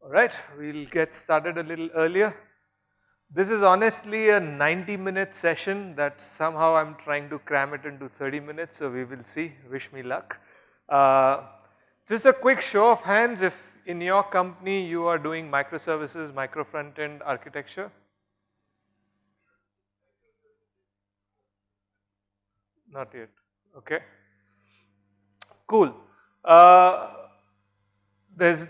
Alright, we'll get started a little earlier. This is honestly a 90 minute session that somehow I'm trying to cram it into 30 minutes, so we will see, wish me luck. Uh, just a quick show of hands if in your company you are doing microservices, micro front end architecture. Not yet, okay. Cool. Uh, there's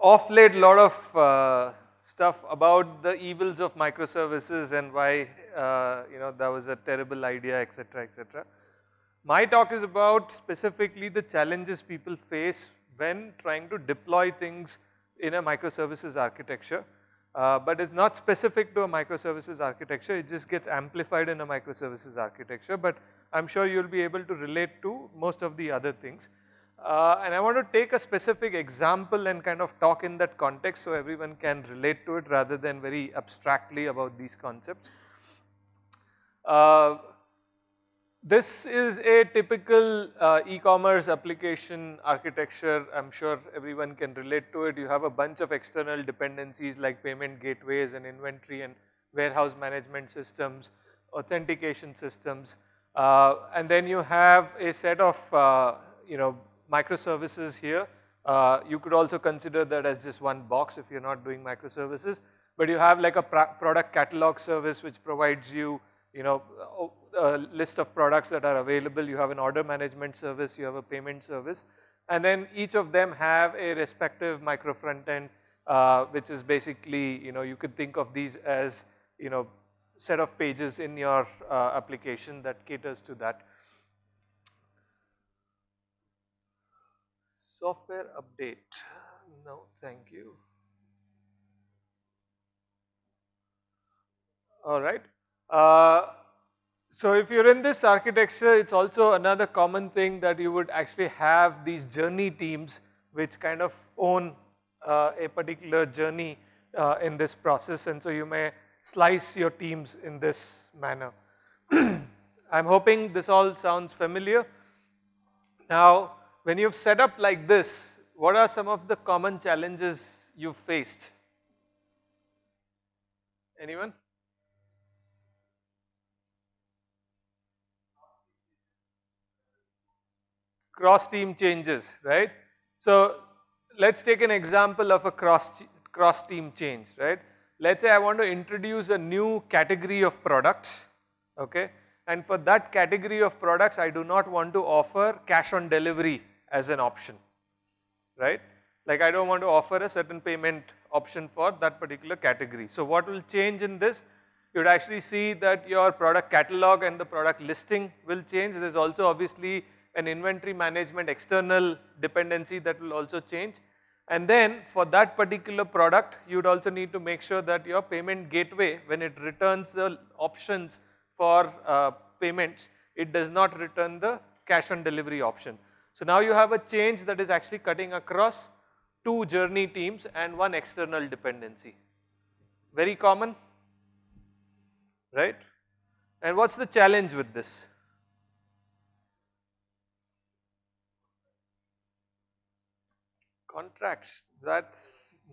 off late lot of uh, stuff about the evils of microservices and why uh, you know that was a terrible idea etc etc. My talk is about specifically the challenges people face when trying to deploy things in a microservices architecture. Uh, but it's not specific to a microservices architecture, it just gets amplified in a microservices architecture, but I'm sure you'll be able to relate to most of the other things. Uh, and I want to take a specific example and kind of talk in that context so everyone can relate to it rather than very abstractly about these concepts. Uh, this is a typical uh, e-commerce application architecture. I'm sure everyone can relate to it. You have a bunch of external dependencies like payment gateways and inventory and warehouse management systems, authentication systems, uh, and then you have a set of uh, you know microservices here. Uh, you could also consider that as just one box if you're not doing microservices. But you have like a product catalog service which provides you, you know, a list of products that are available. You have an order management service, you have a payment service. And then each of them have a respective micro front end, uh, which is basically, you know, you could think of these as, you know, set of pages in your uh, application that caters to that. Software update. No, thank you. All right. Uh, so if you're in this architecture, it's also another common thing that you would actually have these journey teams which kind of own uh, a particular journey uh, in this process and so you may slice your teams in this manner. I'm hoping this all sounds familiar. Now when you've set up like this, what are some of the common challenges you've faced? Anyone? Cross team changes, right? So let's take an example of a cross, cross team change, right? Let's say I want to introduce a new category of products, okay? And for that category of products, I do not want to offer cash on delivery as an option, right? Like I don't want to offer a certain payment option for that particular category. So what will change in this? You would actually see that your product catalog and the product listing will change. There is also obviously an inventory management external dependency that will also change. And then for that particular product, you would also need to make sure that your payment gateway, when it returns the options for uh, payments, it does not return the cash on delivery option. So now you have a change that is actually cutting across two journey teams and one external dependency. Very common, right? And what's the challenge with this? Contracts, that's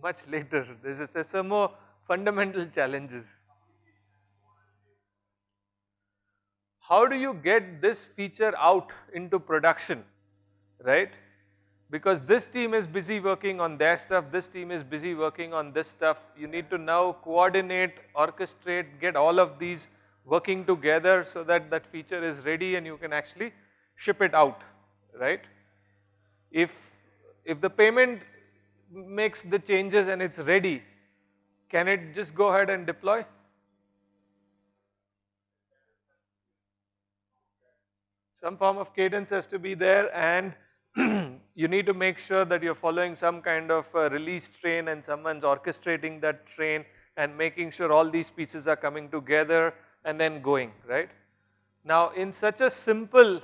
much later. There's, there's some more fundamental challenges. How do you get this feature out into production? Right? Because this team is busy working on their stuff, this team is busy working on this stuff. You need to now coordinate, orchestrate, get all of these working together so that that feature is ready and you can actually ship it out, right? If, if the payment makes the changes and it's ready, can it just go ahead and deploy? Some form of cadence has to be there and you need to make sure that you're following some kind of uh, release train and someone's orchestrating that train and making sure all these pieces are coming together and then going, right. Now in such a simple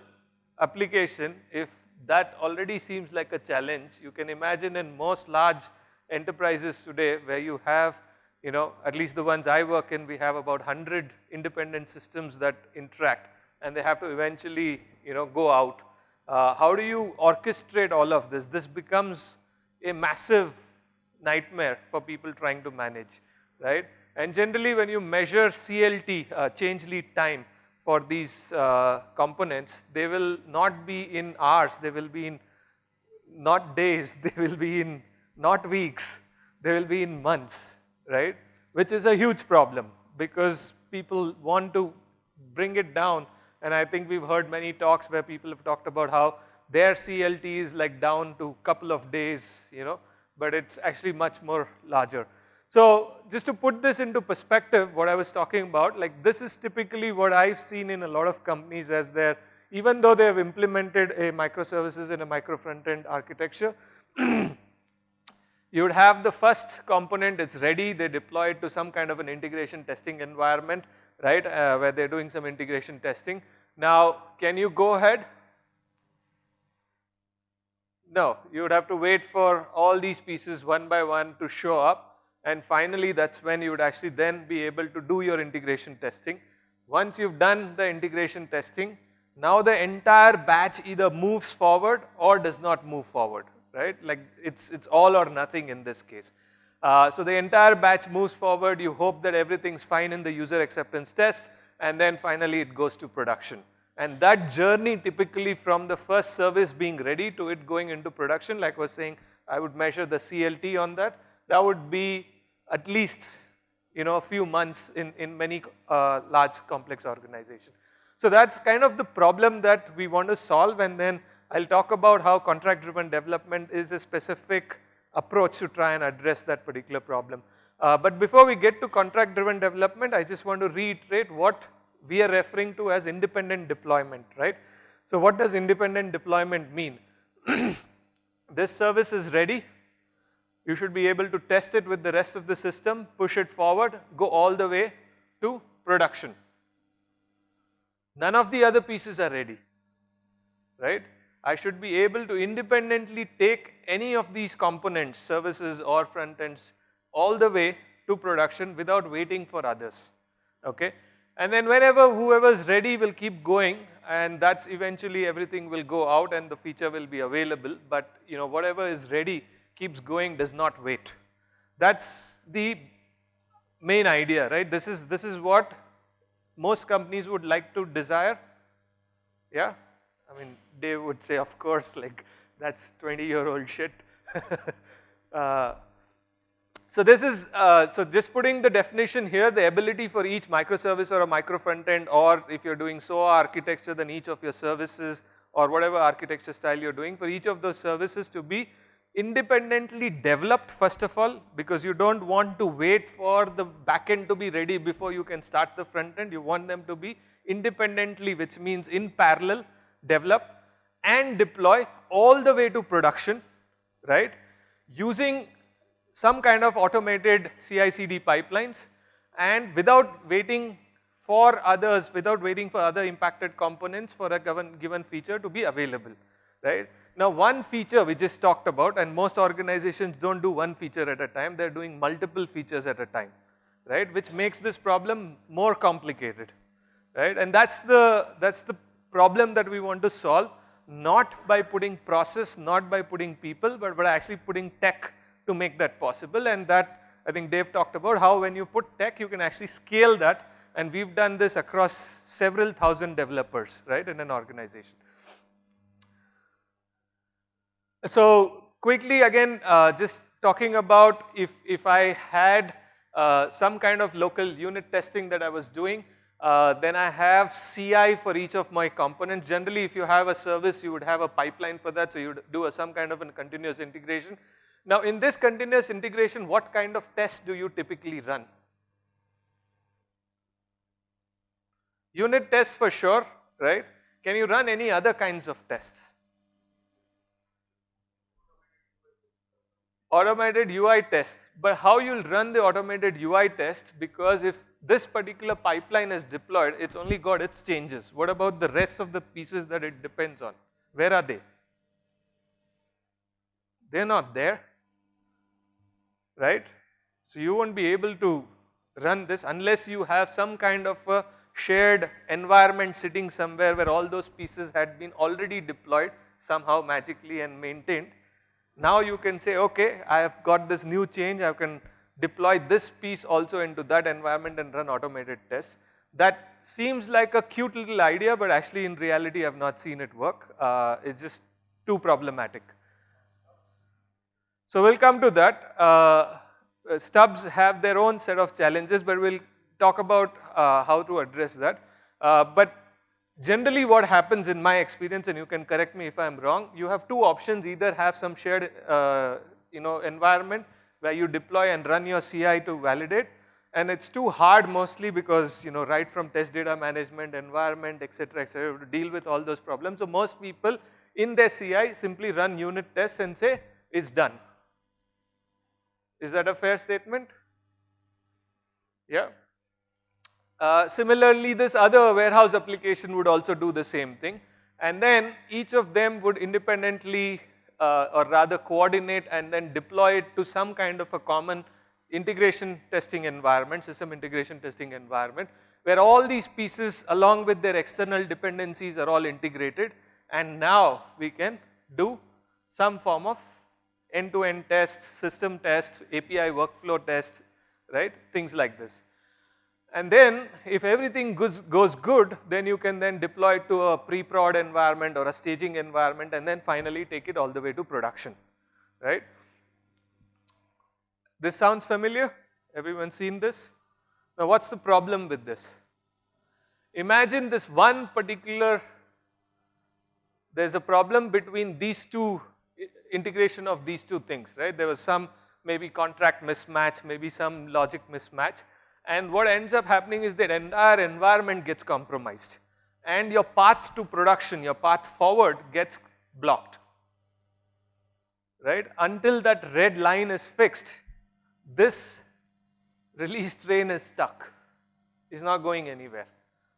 application, if that already seems like a challenge, you can imagine in most large enterprises today where you have, you know, at least the ones I work in, we have about 100 independent systems that interact and they have to eventually, you know, go out uh, how do you orchestrate all of this? This becomes a massive nightmare for people trying to manage, right. And generally when you measure CLT, uh, change lead time for these uh, components, they will not be in hours, they will be in not days, they will be in not weeks, they will be in months, right, which is a huge problem because people want to bring it down and I think we've heard many talks where people have talked about how their CLT is like down to couple of days, you know, but it's actually much more larger. So just to put this into perspective, what I was talking about, like this is typically what I've seen in a lot of companies as their, even though they have implemented a microservices in a micro front end architecture, you would have the first component, it's ready, they deploy it to some kind of an integration testing environment, right, uh, where they're doing some integration testing. Now, can you go ahead? No, you would have to wait for all these pieces one by one to show up and finally that's when you would actually then be able to do your integration testing. Once you've done the integration testing, now the entire batch either moves forward or does not move forward, right? Like it's, it's all or nothing in this case. Uh, so the entire batch moves forward, you hope that everything's fine in the user acceptance test and then finally it goes to production. And that journey typically from the first service being ready to it going into production, like I was saying, I would measure the CLT on that. That would be at least, you know, a few months in, in many uh, large complex organizations. So that's kind of the problem that we want to solve and then I'll talk about how contract driven development is a specific approach to try and address that particular problem. Uh, but before we get to contract driven development, I just want to reiterate what we are referring to as independent deployment, right. So what does independent deployment mean? this service is ready, you should be able to test it with the rest of the system, push it forward, go all the way to production. None of the other pieces are ready, right. I should be able to independently take any of these components, services or front ends all the way to production without waiting for others, okay. And then whenever whoever's ready will keep going and that's eventually everything will go out and the feature will be available but you know whatever is ready keeps going does not wait. That's the main idea right this is this is what most companies would like to desire yeah I mean they would say of course like that's 20 year old shit uh, so this is, uh, so just putting the definition here, the ability for each microservice or a micro front end or if you're doing SOA architecture then each of your services or whatever architecture style you're doing for each of those services to be independently developed first of all because you don't want to wait for the backend to be ready before you can start the front end. You want them to be independently which means in parallel develop and deploy all the way to production, right, using some kind of automated CI/CD pipelines and without waiting for others, without waiting for other impacted components for a given, given feature to be available, right. Now one feature we just talked about and most organizations don't do one feature at a time, they are doing multiple features at a time, right, which makes this problem more complicated, right. And that's the, that's the problem that we want to solve not by putting process, not by putting people, but by actually putting tech to make that possible and that I think Dave talked about how when you put tech you can actually scale that and we've done this across several thousand developers right in an organization. So quickly again uh, just talking about if, if I had uh, some kind of local unit testing that I was doing uh, then I have CI for each of my components. Generally if you have a service you would have a pipeline for that so you would do a, some kind of a continuous integration. Now in this continuous integration, what kind of tests do you typically run? Unit tests for sure, right? Can you run any other kinds of tests? Automated UI tests, but how you'll run the automated UI test because if this particular pipeline is deployed, it's only got its changes. What about the rest of the pieces that it depends on? Where are they? They're not there right. So you won't be able to run this unless you have some kind of a shared environment sitting somewhere where all those pieces had been already deployed somehow magically and maintained. Now you can say, okay, I have got this new change, I can deploy this piece also into that environment and run automated tests. That seems like a cute little idea, but actually in reality I have not seen it work. Uh, it's just too problematic. So we'll come to that. Uh, stubs have their own set of challenges, but we'll talk about uh, how to address that. Uh, but generally what happens in my experience, and you can correct me if I'm wrong, you have two options, either have some shared uh, you know, environment where you deploy and run your CI to validate, and it's too hard mostly because you know right from test data management, environment, etc., etc., to deal with all those problems. So most people in their CI simply run unit tests and say it's done. Is that a fair statement? Yeah. Uh, similarly, this other warehouse application would also do the same thing and then each of them would independently uh, or rather coordinate and then deploy it to some kind of a common integration testing environment, system integration testing environment where all these pieces along with their external dependencies are all integrated and now we can do some form of end-to-end -end tests, system tests, API workflow tests, right, things like this. And then if everything goes, goes good, then you can then deploy it to a pre-prod environment or a staging environment and then finally take it all the way to production, right. This sounds familiar? Everyone seen this? Now what's the problem with this? Imagine this one particular, there's a problem between these two, integration of these two things, right. There was some maybe contract mismatch, maybe some logic mismatch and what ends up happening is that entire environment gets compromised. And your path to production, your path forward gets blocked, right. Until that red line is fixed, this release train is stuck, it's not going anywhere.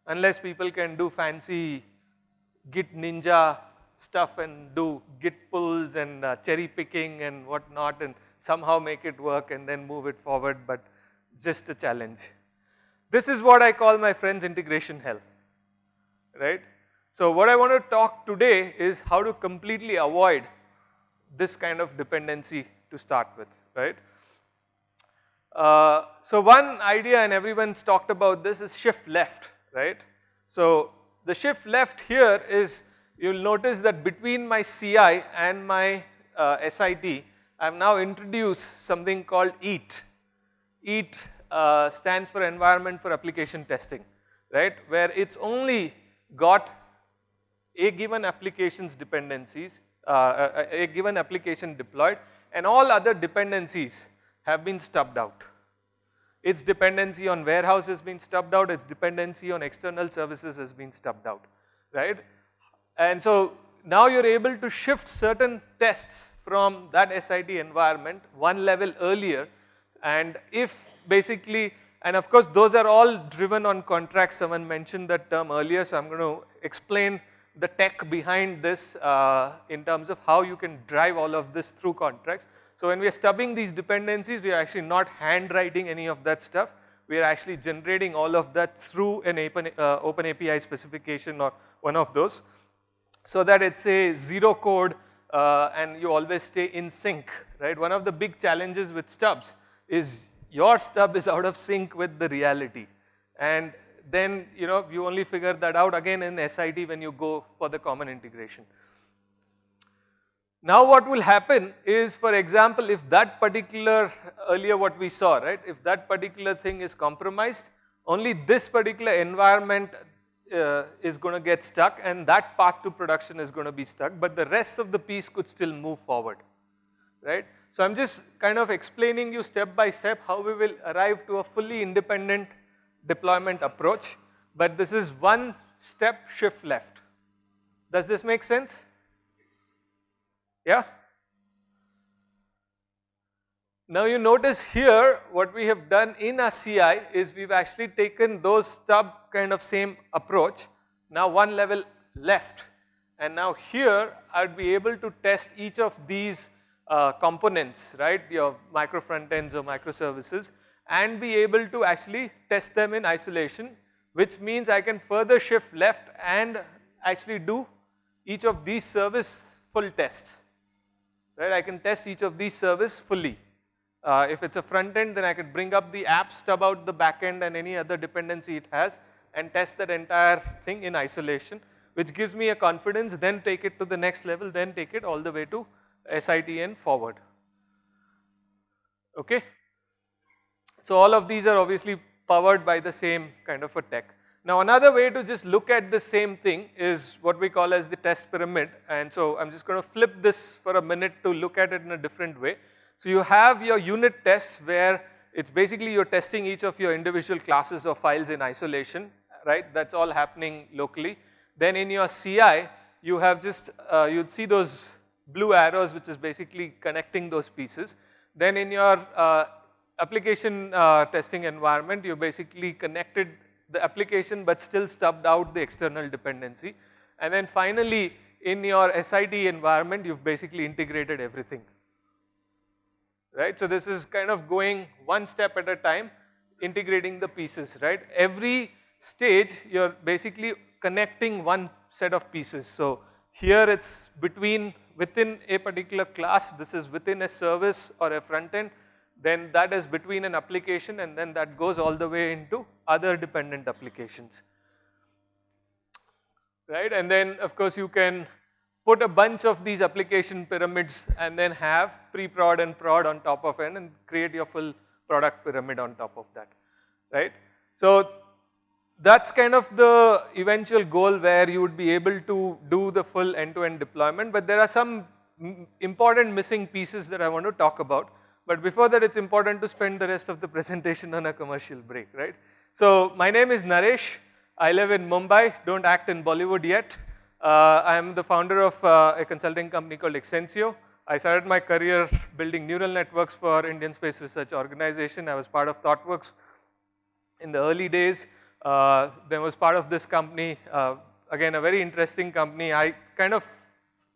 Unless people can do fancy git ninja stuff and do git pulls and uh, cherry picking and whatnot and somehow make it work and then move it forward. But just a challenge. This is what I call my friends integration hell, right. So what I want to talk today is how to completely avoid this kind of dependency to start with, right. Uh, so one idea and everyone's talked about this is shift left, right. So the shift left here is you'll notice that between my CI and my uh, SIT, I've now introduced something called EAT, EAT uh, stands for environment for application testing, right, where it's only got a given application's dependencies, uh, a, a given application deployed and all other dependencies have been stubbed out. Its dependency on warehouse has been stubbed out, its dependency on external services has been stubbed out, right. And so now you're able to shift certain tests from that SIT environment one level earlier and if basically, and of course those are all driven on contracts, someone mentioned that term earlier, so I'm going to explain the tech behind this uh, in terms of how you can drive all of this through contracts. So when we are stubbing these dependencies, we are actually not handwriting any of that stuff. We are actually generating all of that through an open, uh, open API specification or one of those so that it's a zero code uh, and you always stay in sync, right. One of the big challenges with stubs is your stub is out of sync with the reality and then you know you only figure that out again in SIT when you go for the common integration. Now what will happen is for example if that particular earlier what we saw right if that particular thing is compromised only this particular environment uh, is going to get stuck and that path to production is going to be stuck but the rest of the piece could still move forward right. So I'm just kind of explaining you step by step how we will arrive to a fully independent deployment approach, but this is one step shift left. Does this make sense? Yeah? Now you notice here what we have done in our CI is we've actually taken those stub kind of same approach, now one level left and now here I'd be able to test each of these uh, components, right, your micro front ends or microservices and be able to actually test them in isolation which means I can further shift left and actually do each of these service full tests, right? I can test each of these service fully. Uh, if it's a front end, then I could bring up the app, stub out the back end and any other dependency it has and test that entire thing in isolation, which gives me a confidence, then take it to the next level, then take it all the way to SITN forward. Okay? So all of these are obviously powered by the same kind of a tech. Now another way to just look at the same thing is what we call as the test pyramid and so I'm just going to flip this for a minute to look at it in a different way. So you have your unit tests where it's basically you're testing each of your individual classes or files in isolation, right? That's all happening locally. Then in your CI, you have just, uh, you'd see those blue arrows which is basically connecting those pieces. Then in your uh, application uh, testing environment, you basically connected the application but still stubbed out the external dependency. And then finally, in your SIT environment, you've basically integrated everything right. So this is kind of going one step at a time, integrating the pieces, right. Every stage you're basically connecting one set of pieces. So here it's between within a particular class, this is within a service or a front end, then that is between an application and then that goes all the way into other dependent applications. Right, and then of course you can put a bunch of these application pyramids and then have pre-prod and prod on top of it and create your full product pyramid on top of that, right. So that's kind of the eventual goal where you would be able to do the full end-to-end -end deployment, but there are some important missing pieces that I want to talk about. But before that, it's important to spend the rest of the presentation on a commercial break, right. So my name is Naresh. I live in Mumbai, don't act in Bollywood yet. Uh, I'm the founder of uh, a consulting company called Xnsio. I started my career building neural networks for Indian Space Research Organization. I was part of ThoughtWorks in the early days. Uh, then was part of this company, uh, again a very interesting company. I kind of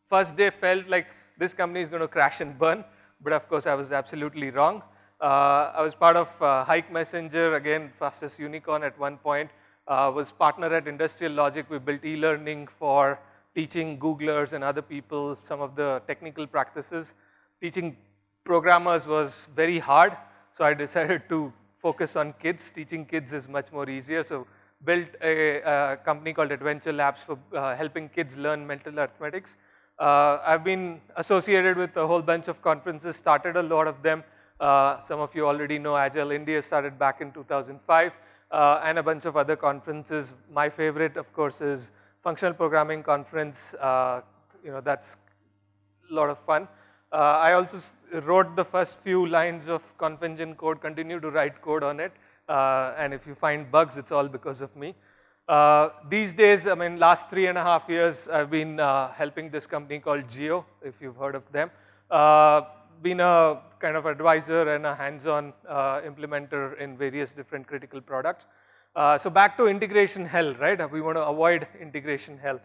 first day felt like this company is going to crash and burn, but of course I was absolutely wrong. Uh, I was part of uh, Hike Messenger, again fastest unicorn at one point uh, was partner at Industrial Logic. We built e-learning for teaching Googlers and other people some of the technical practices. Teaching programmers was very hard, so I decided to focus on kids. Teaching kids is much more easier, so built a, a company called Adventure Labs for uh, helping kids learn mental arithmetics. Uh, I've been associated with a whole bunch of conferences, started a lot of them. Uh, some of you already know Agile India started back in 2005 uh, and a bunch of other conferences. My favorite, of course, is Functional Programming Conference. Uh, you know, that's a lot of fun. Uh, I also wrote the first few lines of ConfEngine code, continue to write code on it. Uh, and if you find bugs, it's all because of me. Uh, these days, I mean, last three and a half years, I've been uh, helping this company called Jio if you've heard of them been a kind of advisor and a hands-on uh, implementer in various different critical products. Uh, so back to integration hell, right? We want to avoid integration hell.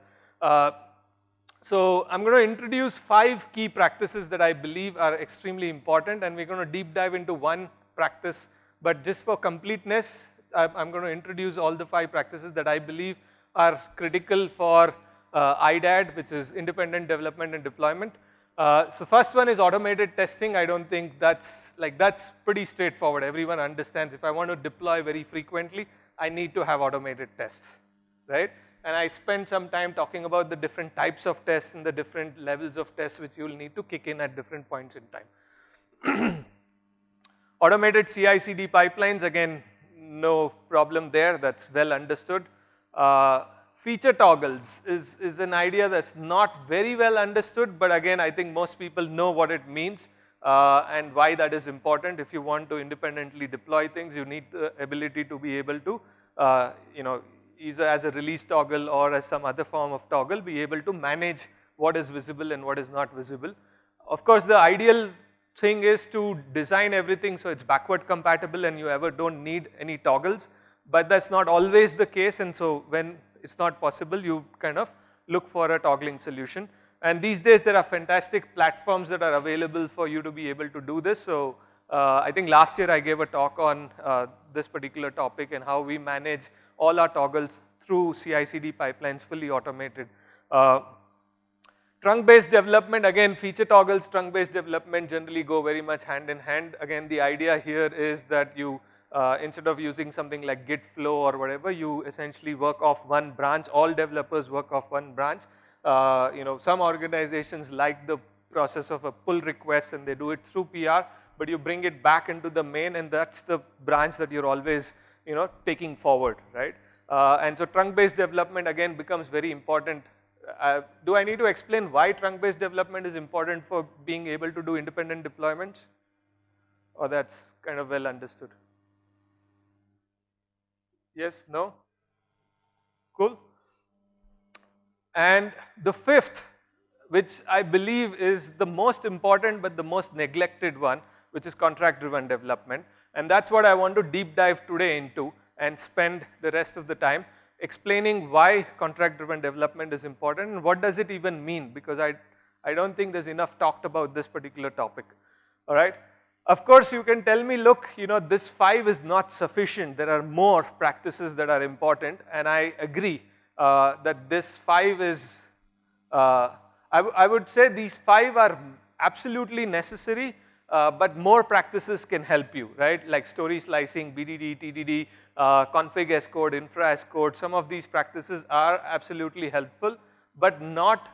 So I'm going to introduce five key practices that I believe are extremely important and we're going to deep dive into one practice. But just for completeness, I'm going to introduce all the five practices that I believe are critical for uh, IDAD, which is independent development and deployment. Uh, so first one is automated testing. I don't think that's like that's pretty straightforward. Everyone understands if I want to deploy very frequently, I need to have automated tests, right? And I spent some time talking about the different types of tests and the different levels of tests which you'll need to kick in at different points in time. automated CI/CD pipelines, again, no problem there. That's well understood. Uh, feature toggles is, is an idea that's not very well understood, but again, I think most people know what it means uh, and why that is important. If you want to independently deploy things, you need the ability to be able to, uh, you know, either as a release toggle or as some other form of toggle, be able to manage what is visible and what is not visible. Of course, the ideal thing is to design everything so it's backward compatible and you ever don't need any toggles, but that's not always the case and so when it's not possible, you kind of look for a toggling solution. And these days there are fantastic platforms that are available for you to be able to do this. So uh, I think last year I gave a talk on uh, this particular topic and how we manage all our toggles through CI/CD pipelines fully automated. Uh, Trunk based development again feature toggles, trunk based development generally go very much hand in hand. Again the idea here is that you uh, instead of using something like git flow or whatever you essentially work off one branch, all developers work off one branch. Uh, you know some organizations like the process of a pull request and they do it through PR but you bring it back into the main and that's the branch that you're always you know taking forward right. Uh, and so trunk based development again becomes very important. Uh, do I need to explain why trunk based development is important for being able to do independent deployments or that's kind of well understood? Yes, no? Cool. And the fifth which I believe is the most important but the most neglected one which is contract driven development and that's what I want to deep dive today into and spend the rest of the time explaining why contract driven development is important and what does it even mean because I, I don't think there's enough talked about this particular topic, alright. Of course, you can tell me look you know this 5 is not sufficient, there are more practices that are important. And I agree uh, that this 5 is, uh, I, I would say these 5 are absolutely necessary uh, but more practices can help you, right? Like story slicing, BDD, TDD, uh, config as code, infra as code, some of these practices are absolutely helpful, but not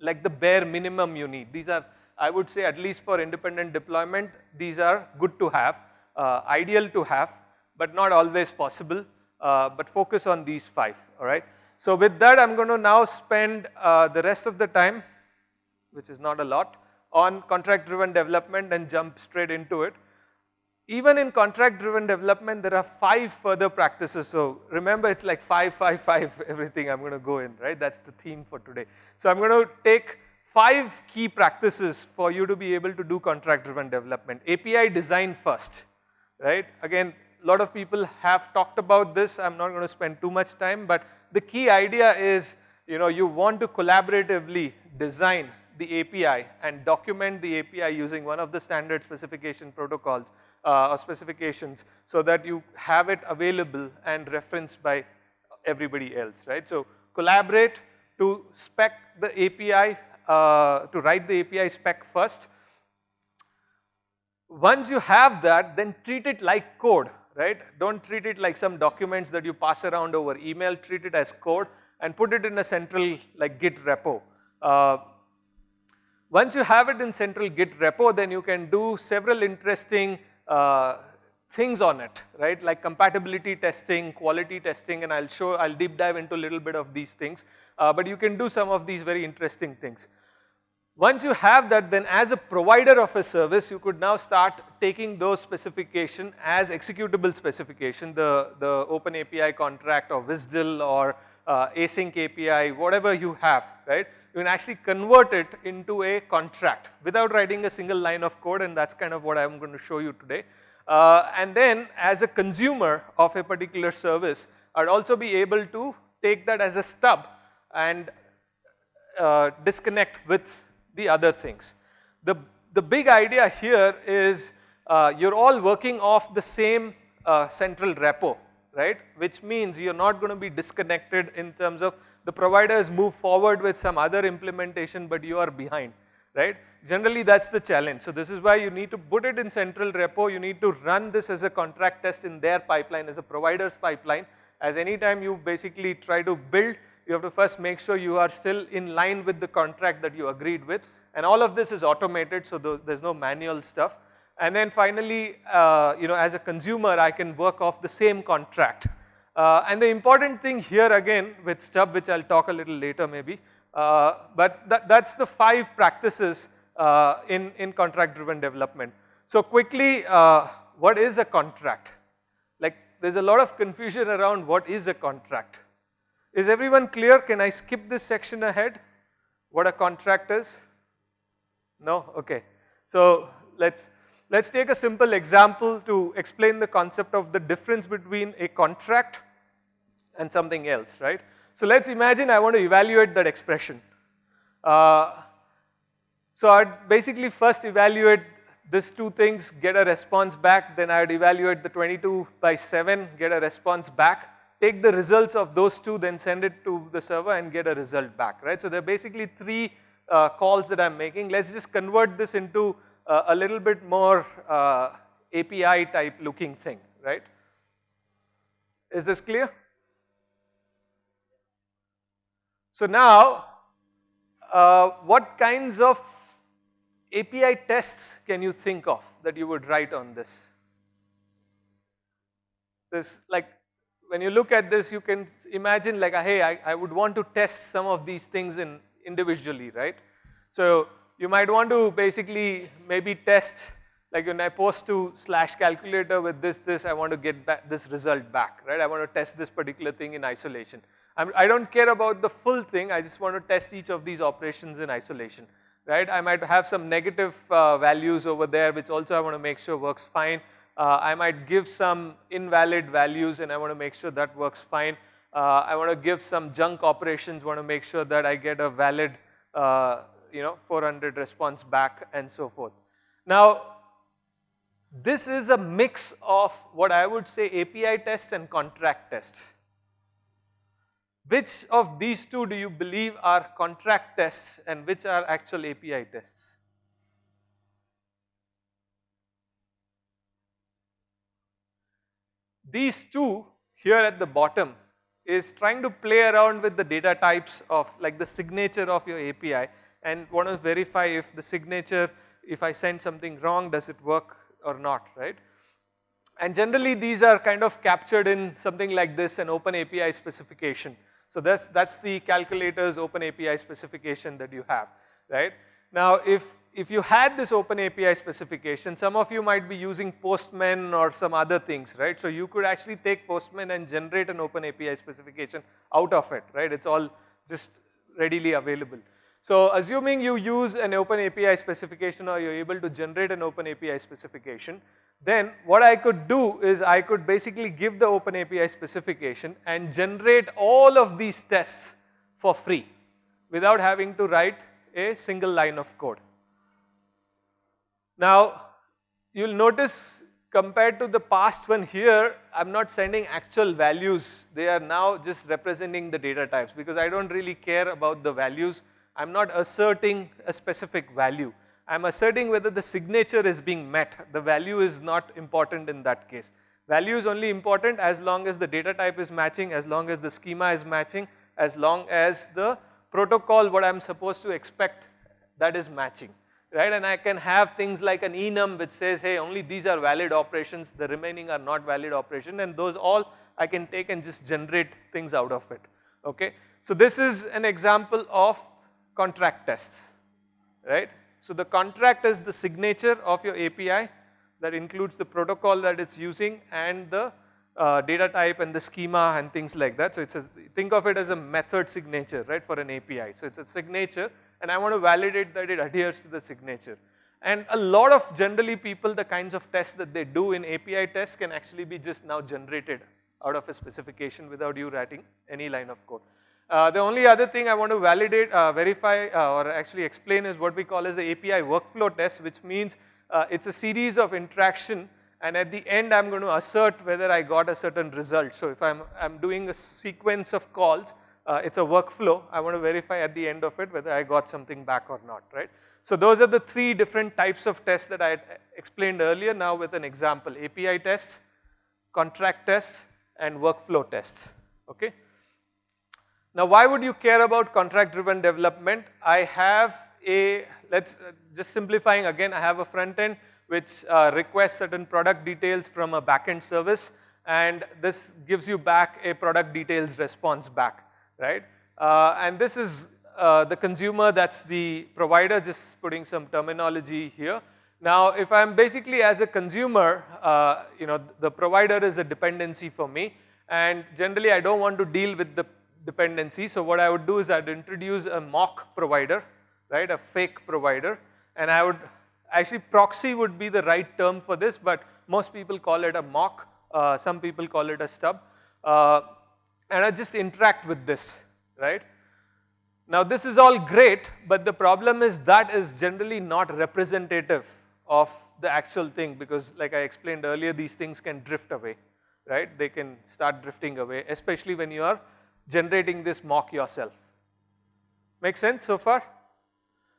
like the bare minimum you need. These are, I would say at least for independent deployment, these are good to have, uh, ideal to have, but not always possible, uh, but focus on these five, alright. So with that, I'm going to now spend uh, the rest of the time, which is not a lot, on contract driven development and jump straight into it. Even in contract driven development, there are five further practices. So remember it's like five, five, five, everything I'm going to go in, right? That's the theme for today. So I'm going to take five key practices for you to be able to do contract driven development. API design first, right? Again, a lot of people have talked about this. I'm not going to spend too much time, but the key idea is, you know, you want to collaboratively design the API and document the API using one of the standard specification protocols uh, or specifications so that you have it available and referenced by everybody else, right. So, collaborate to spec the API, uh, to write the API spec first. Once you have that, then treat it like code, right. Don't treat it like some documents that you pass around over email, treat it as code and put it in a central like Git repo. Uh, once you have it in central Git repo, then you can do several interesting uh, things on it, right? Like compatibility testing, quality testing, and I'll show, I'll deep dive into a little bit of these things. Uh, but you can do some of these very interesting things. Once you have that, then as a provider of a service, you could now start taking those specification as executable specification, the, the Open API contract or WSDL or uh, async API, whatever you have, right? You can actually convert it into a contract without writing a single line of code and that's kind of what I'm going to show you today. Uh, and then as a consumer of a particular service, I'd also be able to take that as a stub and uh, disconnect with the other things. The, the big idea here is uh, you're all working off the same uh, central repo, right? Which means you're not going to be disconnected in terms of the providers move forward with some other implementation but you are behind, right. Generally that's the challenge. So this is why you need to put it in central repo, you need to run this as a contract test in their pipeline as a provider's pipeline as anytime you basically try to build you have to first make sure you are still in line with the contract that you agreed with and all of this is automated so there's no manual stuff. And then finally, uh, you know as a consumer I can work off the same contract uh, and the important thing here again with stub which I'll talk a little later maybe, uh, but that, that's the five practices uh, in, in contract driven development. So quickly, uh, what is a contract? Like there's a lot of confusion around what is a contract. Is everyone clear? Can I skip this section ahead? What a contract is? No? Okay. So let's Let's take a simple example to explain the concept of the difference between a contract and something else, right. So let's imagine I want to evaluate that expression. Uh, so I'd basically first evaluate these two things, get a response back, then I'd evaluate the 22 by 7, get a response back, take the results of those two, then send it to the server and get a result back, right. So there are basically three uh, calls that I'm making. Let's just convert this into uh, a little bit more uh, API type looking thing, right? Is this clear? So now, uh, what kinds of API tests can you think of that you would write on this? This like when you look at this you can imagine like hey I, I would want to test some of these things in individually right. So you might want to basically maybe test like when I post to slash calculator with this, this, I want to get back this result back, right? I want to test this particular thing in isolation. I'm, I do not care about the full thing, I just want to test each of these operations in isolation, right? I might have some negative uh, values over there which also I want to make sure works fine. Uh, I might give some invalid values and I want to make sure that works fine. Uh, I want to give some junk operations, want to make sure that I get a valid, uh, you know, 400 response back and so forth. Now, this is a mix of what I would say API tests and contract tests. Which of these two do you believe are contract tests and which are actual API tests? These two here at the bottom is trying to play around with the data types of like the signature of your API and want to verify if the signature, if I send something wrong, does it work or not, right? And generally these are kind of captured in something like this, an open API specification. So that's, that's the calculator's open API specification that you have, right? Now if, if you had this open API specification, some of you might be using Postman or some other things, right? So you could actually take Postman and generate an open API specification out of it, right? It's all just readily available. So assuming you use an open API specification or you're able to generate an open API specification, then what I could do is I could basically give the open API specification and generate all of these tests for free without having to write a single line of code. Now you'll notice compared to the past one here, I'm not sending actual values, they are now just representing the data types because I don't really care about the values I'm not asserting a specific value. I'm asserting whether the signature is being met. The value is not important in that case. Value is only important as long as the data type is matching, as long as the schema is matching, as long as the protocol what I'm supposed to expect that is matching, right? And I can have things like an enum which says, hey, only these are valid operations, the remaining are not valid operation and those all I can take and just generate things out of it, okay? So this is an example of contract tests, right. So the contract is the signature of your API that includes the protocol that it's using and the uh, data type and the schema and things like that. So it's a, think of it as a method signature, right, for an API. So it's a signature and I want to validate that it adheres to the signature. And a lot of generally people, the kinds of tests that they do in API tests can actually be just now generated out of a specification without you writing any line of code. Uh, the only other thing I want to validate, uh, verify uh, or actually explain is what we call as the API workflow test which means uh, it's a series of interaction and at the end I'm going to assert whether I got a certain result. So if I'm, I'm doing a sequence of calls, uh, it's a workflow, I want to verify at the end of it whether I got something back or not, right. So those are the three different types of tests that I explained earlier now with an example, API tests, contract tests and workflow tests, okay. Now why would you care about contract driven development? I have a, let's uh, just simplifying again, I have a front end which uh, requests certain product details from a backend service and this gives you back a product details response back, right? Uh, and this is uh, the consumer, that's the provider, just putting some terminology here. Now if I'm basically as a consumer, uh, you know, the provider is a dependency for me and generally I don't want to deal with the dependency. So what I would do is I'd introduce a mock provider, right, a fake provider. And I would actually proxy would be the right term for this but most people call it a mock, uh, some people call it a stub. Uh, and I just interact with this, right. Now this is all great but the problem is that is generally not representative of the actual thing because like I explained earlier these things can drift away, right, they can start drifting away especially when you are generating this mock yourself. Make sense so far?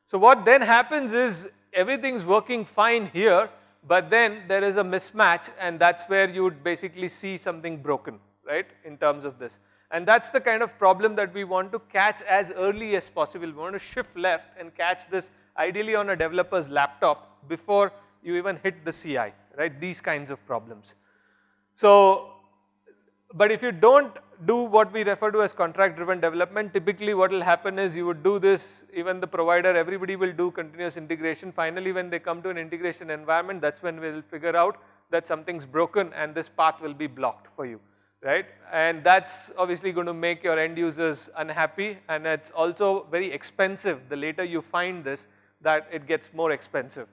So what then happens is everything's working fine here, but then there is a mismatch and that's where you would basically see something broken, right, in terms of this. And that's the kind of problem that we want to catch as early as possible. We want to shift left and catch this ideally on a developer's laptop before you even hit the CI, right, these kinds of problems. So, but if you don't do what we refer to as contract driven development, typically what will happen is you would do this, even the provider, everybody will do continuous integration. Finally, when they come to an integration environment, that's when we'll figure out that something's broken and this path will be blocked for you, right? And that's obviously going to make your end users unhappy and it's also very expensive. The later you find this, that it gets more expensive.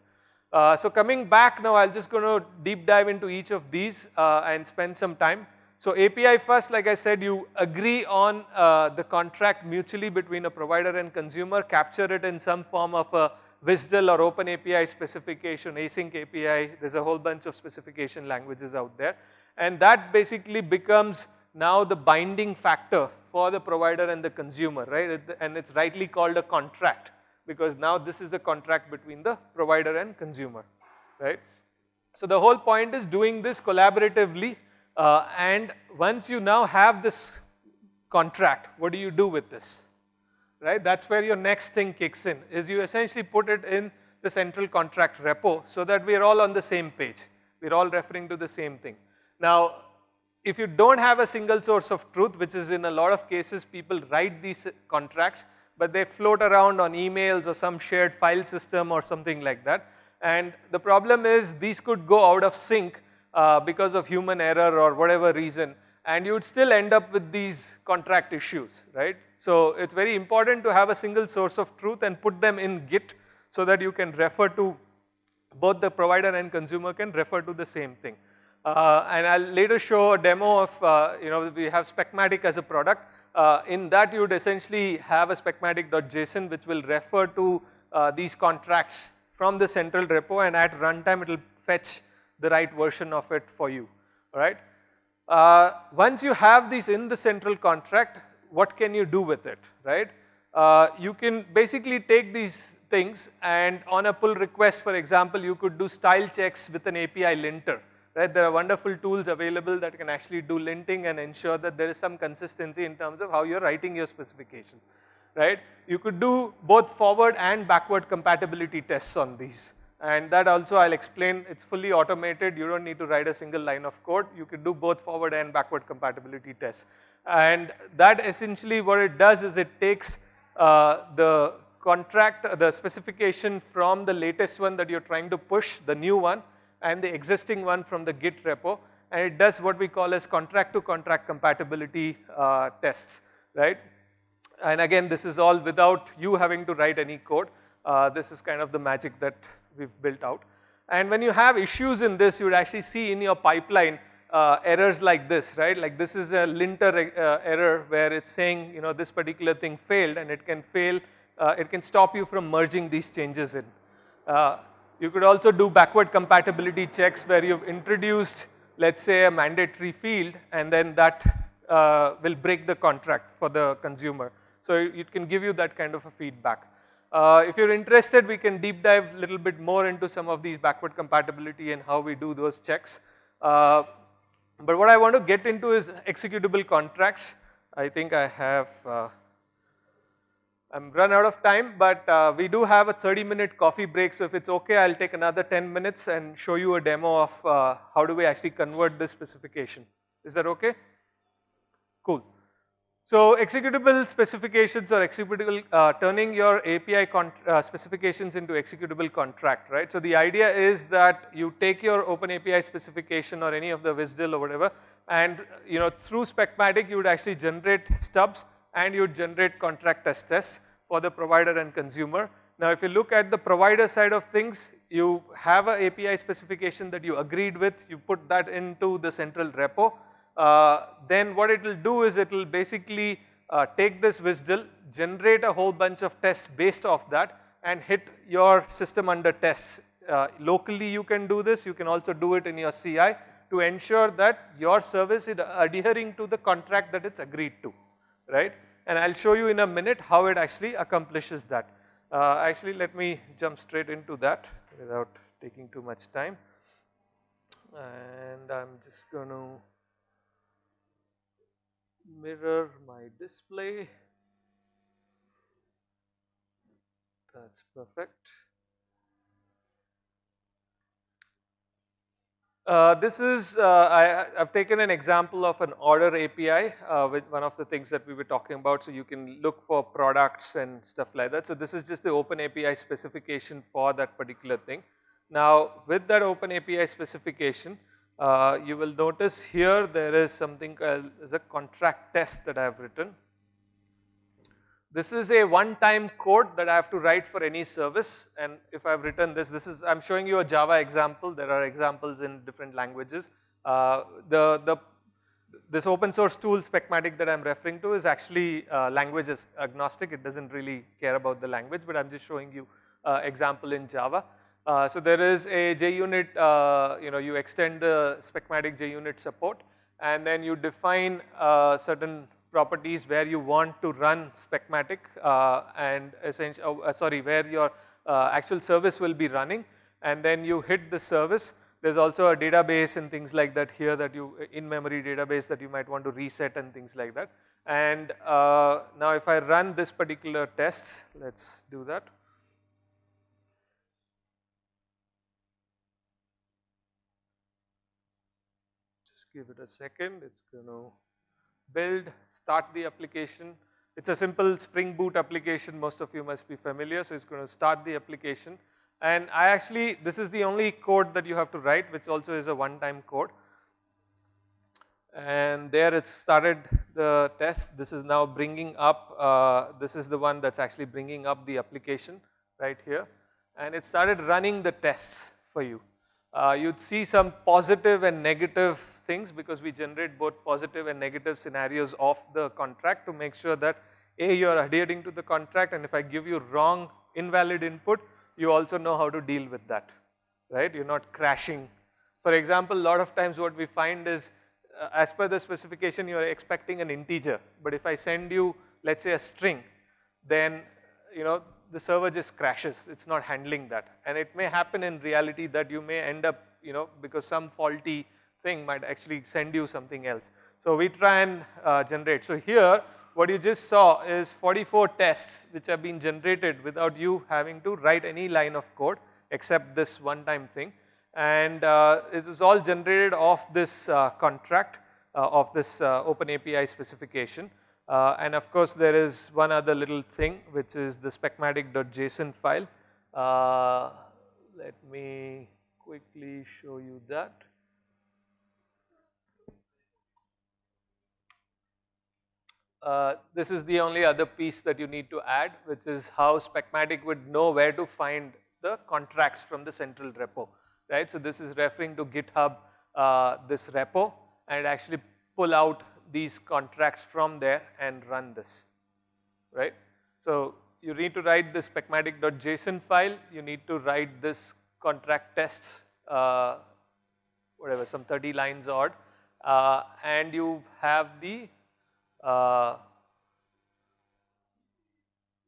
Uh, so coming back now, I'm just going to deep dive into each of these uh, and spend some time. So API first, like I said, you agree on uh, the contract mutually between a provider and consumer, capture it in some form of a WSDL or Open API specification, async API, there's a whole bunch of specification languages out there. And that basically becomes now the binding factor for the provider and the consumer, right? And it's rightly called a contract because now this is the contract between the provider and consumer, right? So the whole point is doing this collaboratively uh, and once you now have this contract, what do you do with this? Right, that's where your next thing kicks in, is you essentially put it in the central contract repo so that we are all on the same page. We're all referring to the same thing. Now, if you don't have a single source of truth, which is in a lot of cases people write these contracts, but they float around on emails or some shared file system or something like that. And the problem is these could go out of sync uh, because of human error or whatever reason and you would still end up with these contract issues, right. So it's very important to have a single source of truth and put them in Git so that you can refer to both the provider and consumer can refer to the same thing. Uh, and I'll later show a demo of, uh, you know, we have Specmatic as a product. Uh, in that you would essentially have a specmatic.json which will refer to uh, these contracts from the central repo and at runtime it will fetch the right version of it for you, alright. Uh, once you have these in the central contract, what can you do with it, right? Uh, you can basically take these things and on a pull request for example, you could do style checks with an API linter, right? There are wonderful tools available that can actually do linting and ensure that there is some consistency in terms of how you're writing your specification, right? You could do both forward and backward compatibility tests on these and that also I'll explain, it's fully automated, you don't need to write a single line of code, you can do both forward and backward compatibility tests. And that essentially what it does is it takes uh, the contract, the specification from the latest one that you're trying to push, the new one, and the existing one from the Git repo, and it does what we call as contract to contract compatibility uh, tests, right? And again, this is all without you having to write any code. Uh, this is kind of the magic that we've built out. And when you have issues in this, you would actually see in your pipeline uh, errors like this, right? Like this is a linter uh, error where it's saying, you know, this particular thing failed and it can fail, uh, it can stop you from merging these changes in. Uh, you could also do backward compatibility checks where you've introduced, let's say a mandatory field and then that uh, will break the contract for the consumer. So it can give you that kind of a feedback. Uh, if you're interested, we can deep dive a little bit more into some of these backward compatibility and how we do those checks. Uh, but what I want to get into is executable contracts. I think I have, uh, I'm run out of time, but uh, we do have a 30 minute coffee break. So if it's okay, I'll take another 10 minutes and show you a demo of uh, how do we actually convert this specification. Is that okay? Cool. So executable specifications or executable, uh, turning your API uh, specifications into executable contract, right? So the idea is that you take your open API specification or any of the WSDL or whatever and you know through Specmatic you would actually generate stubs and you would generate contract test tests for the provider and consumer. Now if you look at the provider side of things, you have a API specification that you agreed with, you put that into the central repo uh, then what it will do is it will basically uh, take this WSDL, generate a whole bunch of tests based off that and hit your system under tests. Uh, locally you can do this, you can also do it in your CI to ensure that your service is adhering to the contract that it's agreed to, right? And I'll show you in a minute how it actually accomplishes that. Uh, actually, let me jump straight into that without taking too much time. And I'm just going to mirror my display. That's perfect. Uh, this is, uh, I, have taken an example of an order API uh, with one of the things that we were talking about. So you can look for products and stuff like that. So this is just the open API specification for that particular thing. Now with that open API specification, uh, you will notice here there is something called as a contract test that I have written. This is a one-time code that I have to write for any service and if I have written this, this is, I am showing you a Java example, there are examples in different languages. Uh, the, the, this open source tool Specmatic that I am referring to is actually uh, language agnostic, it does not really care about the language but I am just showing you uh, example in Java. Uh, so there is a JUnit, uh, you know, you extend the Specmatic JUnit support and then you define uh, certain properties where you want to run Specmatic uh, and essentially, oh, uh, sorry, where your uh, actual service will be running and then you hit the service. There's also a database and things like that here that you, in-memory database that you might want to reset and things like that. And uh, now if I run this particular test, let's do that. Give it a second, it's going to build, start the application. It's a simple Spring Boot application, most of you must be familiar, so it's going to start the application. And I actually, this is the only code that you have to write, which also is a one-time code. And there it started the test. This is now bringing up, uh, this is the one that's actually bringing up the application right here. And it started running the tests for you. Uh, you'd see some positive and negative things because we generate both positive and negative scenarios of the contract to make sure that A, you are adhering to the contract and if I give you wrong invalid input, you also know how to deal with that, right? You're not crashing. For example, a lot of times what we find is uh, as per the specification you are expecting an integer, but if I send you let's say a string, then you know the server just crashes, it's not handling that and it may happen in reality that you may end up you know because some faulty thing might actually send you something else. So we try and uh, generate. So here what you just saw is 44 tests which have been generated without you having to write any line of code except this one time thing and uh, it was all generated off this uh, contract uh, of this uh, open API specification uh, and of course there is one other little thing which is the specmatic.json file. let me quickly show you that. Uh, this is the only other piece that you need to add which is how Specmatic would know where to find the contracts from the central repo, right. So this is referring to GitHub uh, this repo and actually pull out these contracts from there and run this, right. So you need to write this specmatic.json file, you need to write this contract tests, uh, whatever some 30 lines odd uh, and you have the uh,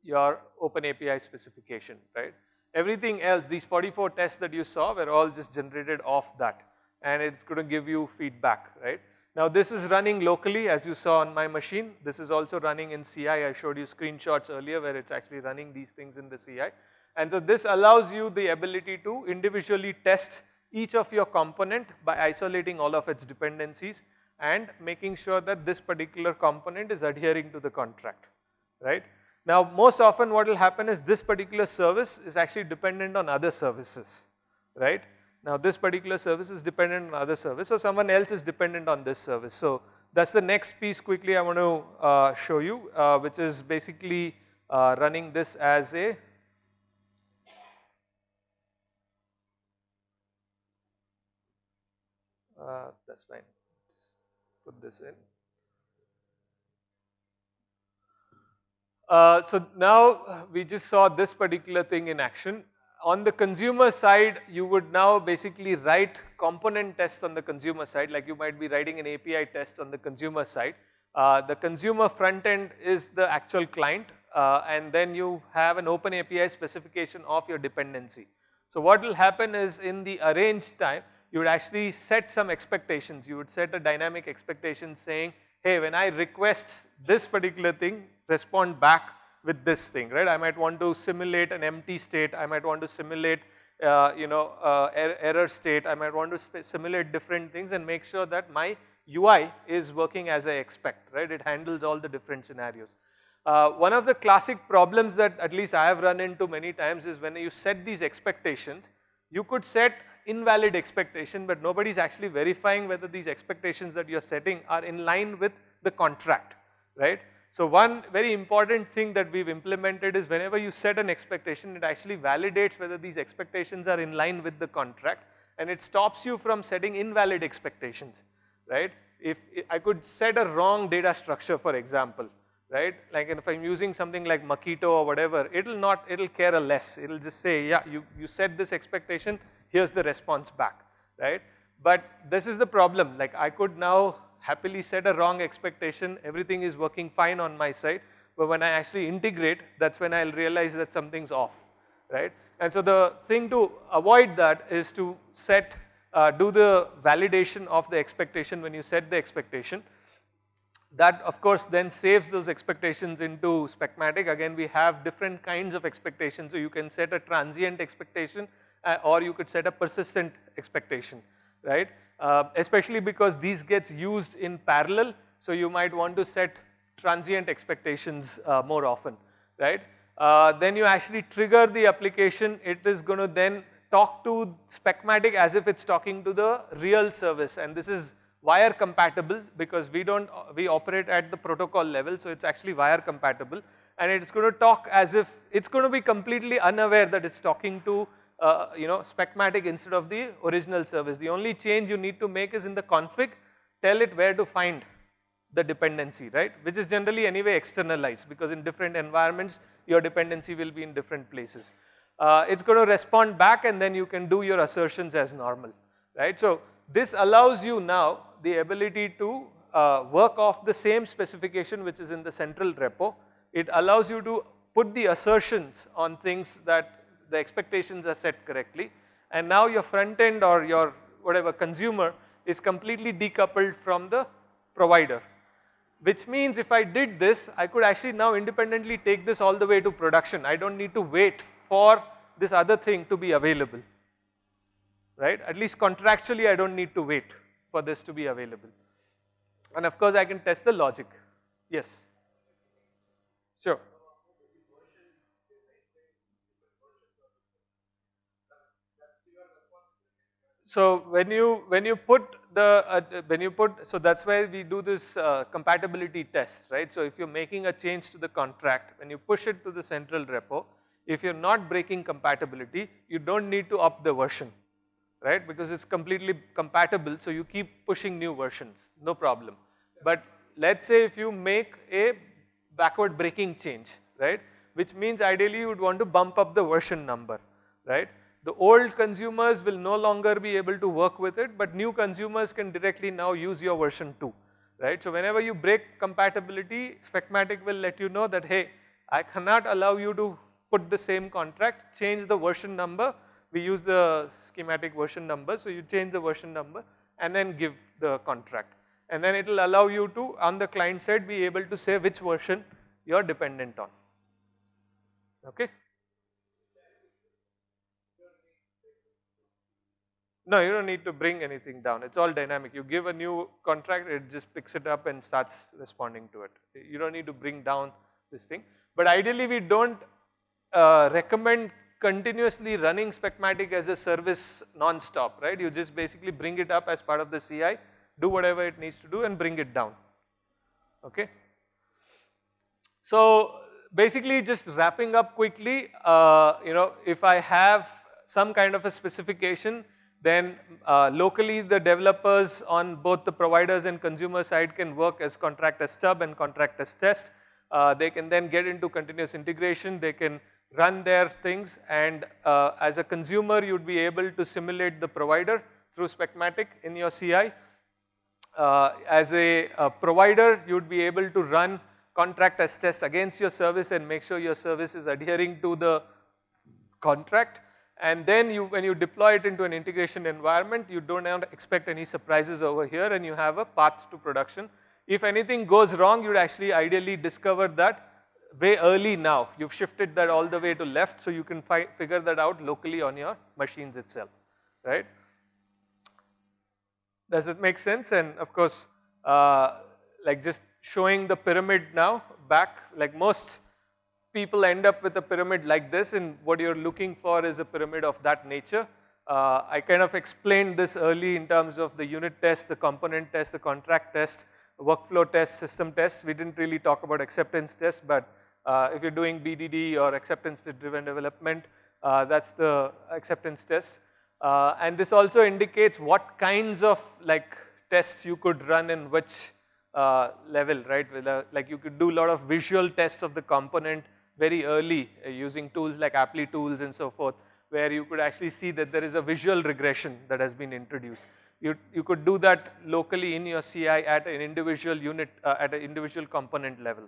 your open API specification, right. Everything else, these 44 tests that you saw were all just generated off that and it's going to give you feedback, right. Now this is running locally as you saw on my machine. This is also running in CI. I showed you screenshots earlier where it's actually running these things in the CI. And so this allows you the ability to individually test each of your component by isolating all of its dependencies and making sure that this particular component is adhering to the contract, right. Now most often what will happen is this particular service is actually dependent on other services, right. Now this particular service is dependent on other service, so someone else is dependent on this service. So that's the next piece quickly I want to uh, show you, uh, which is basically uh, running this as a uh, that's fine put this in. Uh, so now we just saw this particular thing in action. On the consumer side, you would now basically write component tests on the consumer side, like you might be writing an API test on the consumer side. Uh, the consumer front end is the actual client uh, and then you have an open API specification of your dependency. So what will happen is in the arrange time, you would actually set some expectations. You would set a dynamic expectation saying, hey, when I request this particular thing, respond back with this thing, right? I might want to simulate an empty state. I might want to simulate, uh, you know, uh, er error state. I might want to simulate different things and make sure that my UI is working as I expect, right? It handles all the different scenarios. Uh, one of the classic problems that at least I have run into many times is when you set these expectations, you could set invalid expectation, but nobody is actually verifying whether these expectations that you are setting are in line with the contract, right? So one very important thing that we've implemented is whenever you set an expectation, it actually validates whether these expectations are in line with the contract and it stops you from setting invalid expectations, right? If I could set a wrong data structure for example, right? Like if I'm using something like Mockito or whatever, it'll not, it'll care a less. It'll just say, yeah, you, you set this expectation, here's the response back, right? But this is the problem, like I could now happily set a wrong expectation, everything is working fine on my side, but when I actually integrate, that's when I'll realize that something's off, right? And so the thing to avoid that is to set, uh, do the validation of the expectation when you set the expectation that of course then saves those expectations into Specmatic. Again, we have different kinds of expectations. So you can set a transient expectation or you could set a persistent expectation, right? Uh, especially because these gets used in parallel. So you might want to set transient expectations uh, more often, right? Uh, then you actually trigger the application. It is going to then talk to Specmatic as if it's talking to the real service and this is wire compatible because we don't, we operate at the protocol level, so it's actually wire compatible and it's going to talk as if, it's going to be completely unaware that it's talking to, uh, you know, Specmatic instead of the original service. The only change you need to make is in the config, tell it where to find the dependency, right, which is generally anyway externalized because in different environments, your dependency will be in different places. Uh, it's going to respond back and then you can do your assertions as normal, right. So, this allows you now the ability to uh, work off the same specification which is in the central repo. It allows you to put the assertions on things that the expectations are set correctly and now your front end or your whatever consumer is completely decoupled from the provider. Which means if I did this, I could actually now independently take this all the way to production. I don't need to wait for this other thing to be available right. At least contractually I don't need to wait for this to be available. And of course I can test the logic. Yes. Sure. So when you when you put the uh, when you put so that's why we do this uh, compatibility test right. So if you're making a change to the contract when you push it to the central repo if you're not breaking compatibility you don't need to up the version right because it's completely compatible so you keep pushing new versions no problem. But let's say if you make a backward breaking change right which means ideally you would want to bump up the version number right. The old consumers will no longer be able to work with it but new consumers can directly now use your version 2 right. So whenever you break compatibility Specmatic will let you know that hey I cannot allow you to put the same contract change the version number we use the schematic version number. So you change the version number and then give the contract. And then it will allow you to on the client side be able to say which version you are dependent on. Okay. No, you don't need to bring anything down. It's all dynamic. You give a new contract, it just picks it up and starts responding to it. You don't need to bring down this thing. But ideally, we don't uh, recommend continuously running Specmatic as a service non-stop, right? You just basically bring it up as part of the CI, do whatever it needs to do and bring it down, okay? So basically just wrapping up quickly, uh, you know, if I have some kind of a specification, then uh, locally the developers on both the providers and consumer side can work as contract as stub and contract as test. Uh, they can then get into continuous integration, they can run their things and uh, as a consumer you would be able to simulate the provider through Specmatic in your CI. Uh, as a, a, provider you would be able to run contract as test against your service and make sure your service is adhering to the contract and then you when you deploy it into an integration environment you do not expect any surprises over here and you have a path to production. If anything goes wrong you would actually ideally discover that way early now. You've shifted that all the way to left so you can figure that out locally on your machines itself, right. Does it make sense? And of course, uh, like just showing the pyramid now back, like most people end up with a pyramid like this and what you're looking for is a pyramid of that nature. Uh, I kind of explained this early in terms of the unit test, the component test, the contract test, workflow test, system test. We didn't really talk about acceptance test, but uh, if you're doing BDD or acceptance driven development, uh, that's the acceptance test. Uh, and this also indicates what kinds of like tests you could run in which uh, level, right? Like you could do a lot of visual tests of the component very early uh, using tools like Applitools and so forth, where you could actually see that there is a visual regression that has been introduced. You, you could do that locally in your CI at an individual unit, uh, at an individual component level.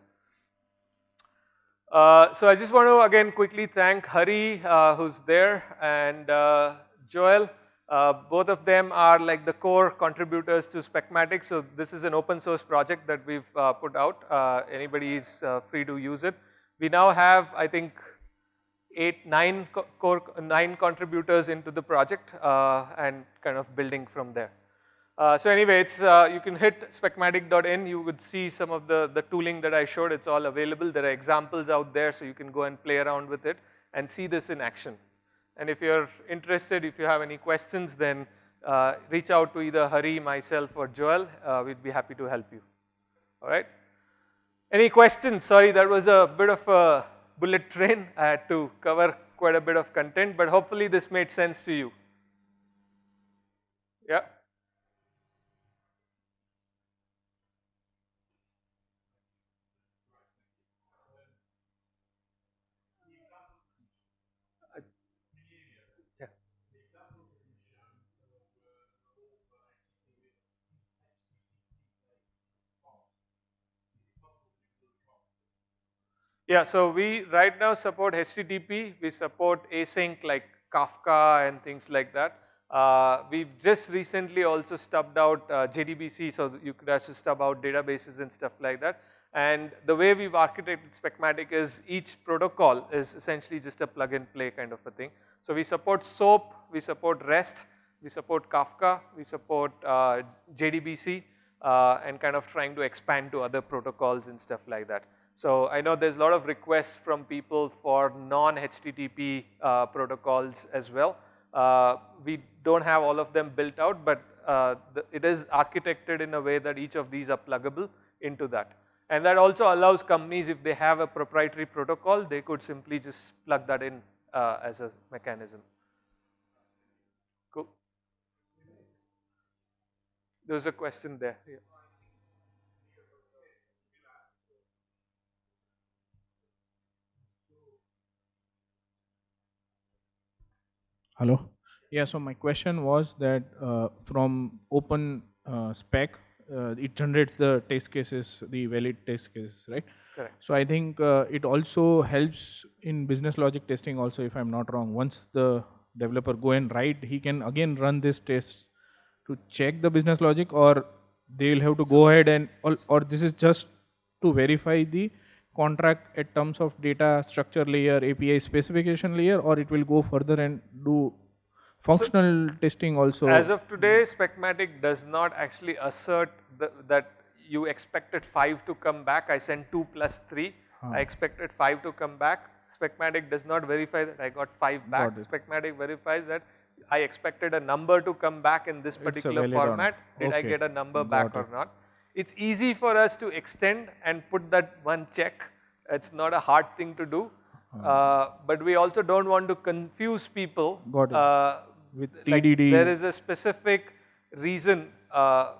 Uh, so I just want to again quickly thank Hari uh, who's there and uh, Joel. Uh, both of them are like the core contributors to Specmatic. So this is an open source project that we've put out. anybody is free to use it. We now have I think eight, nine core, nine contributors into the project and kind of building from there. Uh, so anyway, it's, uh, you can hit specmatic.in, you would see some of the, the tooling that I showed, it's all available. There are examples out there so you can go and play around with it and see this in action. And if you're interested, if you have any questions, then uh, reach out to either Hari, myself or Joel, uh, we'd be happy to help you, all right? Any questions? Sorry, that was a bit of a bullet train. I had to cover quite a bit of content, but hopefully this made sense to you. Yeah. Yeah, so we right now support HTTP, we support async like Kafka and things like that. Uh, we've just recently also stubbed out uh, JDBC, so you could actually stub out databases and stuff like that. And the way we've architected Specmatic is each protocol is essentially just a plug and play kind of a thing. So we support SOAP, we support REST, we support Kafka, we support uh, JDBC, uh, and kind of trying to expand to other protocols and stuff like that. So I know there's a lot of requests from people for non-HTTP uh, protocols as well. Uh, we don't have all of them built out, but uh, the, it is architected in a way that each of these are pluggable into that. And that also allows companies, if they have a proprietary protocol, they could simply just plug that in uh, as a mechanism. Cool. There's a question there. Yeah. Hello. Yeah, so my question was that uh, from open uh, spec, uh, it generates the test cases, the valid test cases, right? Correct. So I think uh, it also helps in business logic testing also, if I'm not wrong. Once the developer go and write, he can again run this tests to check the business logic or they will have to go ahead and, or, or this is just to verify the contract at terms of data structure layer, API specification layer, or it will go further and do functional so testing also? As of today, Specmatic does not actually assert the, that you expected 5 to come back. I sent 2 plus 3. Huh. I expected 5 to come back. Specmatic does not verify that I got 5 back. Got Specmatic verifies that I expected a number to come back in this particular format. Did okay. I get a number got back it. or not? It's easy for us to extend and put that one check. It's not a hard thing to do. Uh-huh. Uh, but we also don't want to confuse people. Got it. Uh, With TDD. Like there is a specific reason uh,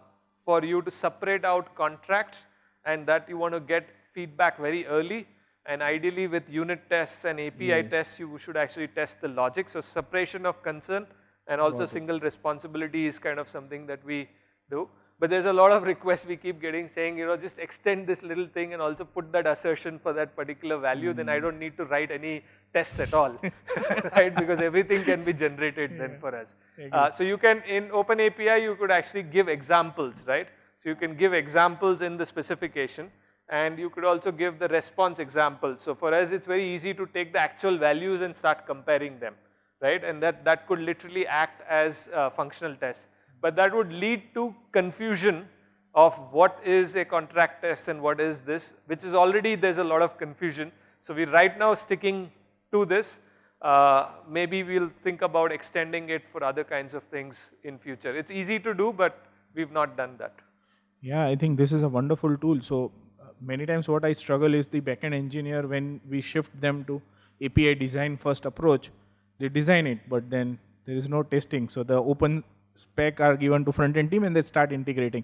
for you to separate out contracts and that you want to get feedback very early. And ideally with unit tests and API yes. tests, you should actually test the logic. So separation of concern and also single responsibility is kind of something that we do. But there's a lot of requests we keep getting saying, you know, just extend this little thing and also put that assertion for that particular value, then I don't need to write any tests at all, right? Because everything can be generated then for us. Uh, so you can, in OpenAPI, you could actually give examples, right? So you can give examples in the specification and you could also give the response examples. So for us, it's very easy to take the actual values and start comparing them, right? And that, that could literally act as a functional test. But that would lead to confusion of what is a contract test and what is this, which is already there's a lot of confusion. So we're right now sticking to this. Uh, maybe we'll think about extending it for other kinds of things in future. It's easy to do, but we've not done that. Yeah, I think this is a wonderful tool. So uh, many times what I struggle is the backend engineer when we shift them to API design first approach, they design it, but then there is no testing. So the open spec are given to front end team and they start integrating.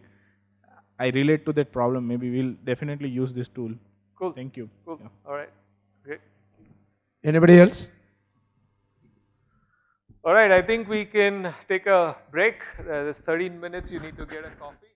I relate to that problem. Maybe we'll definitely use this tool. Cool. Thank you. Cool. Yeah. All right. Great. Anybody else? All right. I think we can take a break. Uh, there's 13 minutes. You need to get a coffee.